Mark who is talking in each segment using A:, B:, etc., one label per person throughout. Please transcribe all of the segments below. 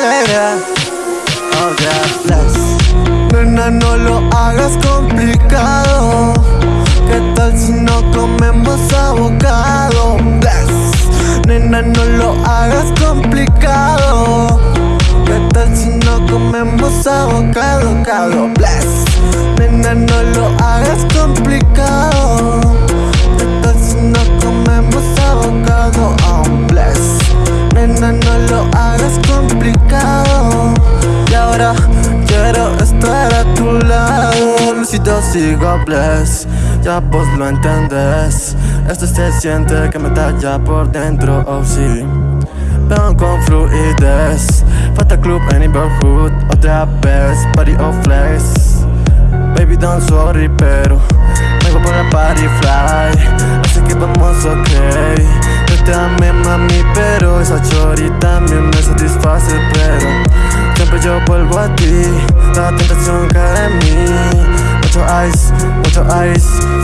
A: manera Hablarlas Nena, no lo hagas complicado ¿Qué tal si no comemos abocado? Bless. Nena, no lo hagas complicado ¿Qué tal si no comemos abocado? Cado, bless Nena, no lo hagas complicado ¿Qué tal si no comemos abocado? Oh, bless Nena, no lo hagas Lucido sigo bless. Ya vos lo entendés. Esto se siente que me talla por dentro, oh sí. Veo con fluidez. Falta club en neighborhood Otra vez, party of flex. Baby don't sorry pero Vengo por la party fly. Así que vamos ok. Yo te amé mami pero Esa chori también me satisface pero Siempre yo vuelvo a ti. La tentación cae en mí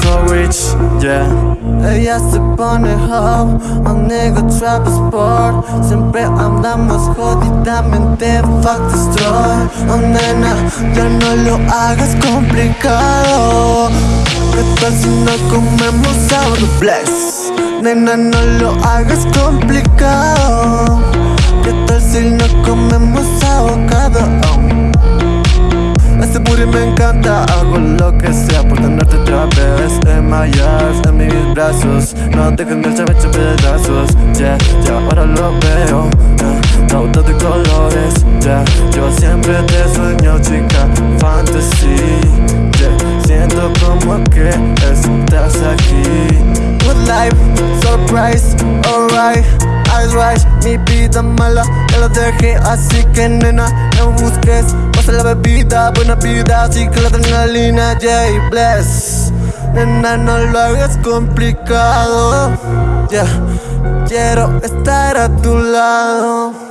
A: So rich, yeah. Ella se pone hoe, un nigga trap sport Siempre andamos jodidamente fuck destroy Oh nena, ya no lo hagas complicado. ¿Qué tal si no comemos sábado bless? Nena, no lo hagas complicado. ¿Qué tal si no comemos No dejes que el eche pedazos Yeah, ya ahora lo veo. Yeah, Todo de colores. Yeah, yo siempre te sueño chica Fantasy. Yeah, siento como que estás aquí. Good life, surprise, alright Eyes right, mi vida mala Ya lo dejé, así que nena No busques, pasa la bebida Buena vida, así que la adrenalina J bless Nena, no lo hagas complicado. Ya, quiero estar a tu lado